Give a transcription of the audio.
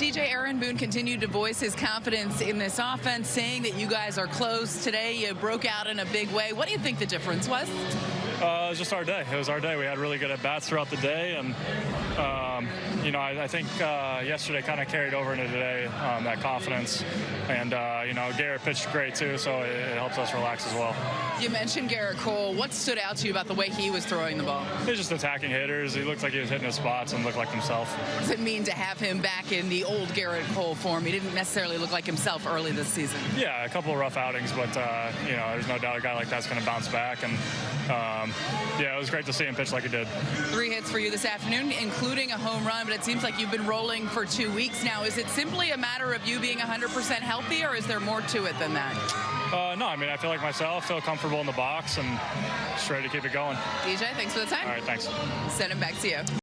DJ Aaron Boone continued to voice his confidence in this offense, saying that you guys are close. Today, you broke out in a big way. What do you think the difference was? Uh, it was just our day. It was our day. We had really good at bats throughout the day, and um, you know, I, I think uh, yesterday kind of carried over into today um, that confidence. And uh, you know, Gerrit pitched great too, so it, it, helps us relax as well. You mentioned Gerrit Cole. What stood out to you about the way he was throwing the ball? He's just attacking hitters. He looked like he was hitting his spots and looked like himself. What does it mean to have him back in the old Gerrit Cole form? He didn't necessarily look like himself early this season. Yeah, a couple of rough outings, but uh, you know, there's no doubt a guy like that's going to bounce back. And um, yeah, it was great to see him pitch like he did. Three hits for you this afternoon, including a home run, but it seems like you've been rolling for two weeks now. Is it simply a matter of you being 100% healthy, or is there more to it than that? Uh, no, I mean, I feel like myself, feel comfortable in the box, and just ready to keep it going. DJ, thanks for the time. All right, thanks. Send it back to you.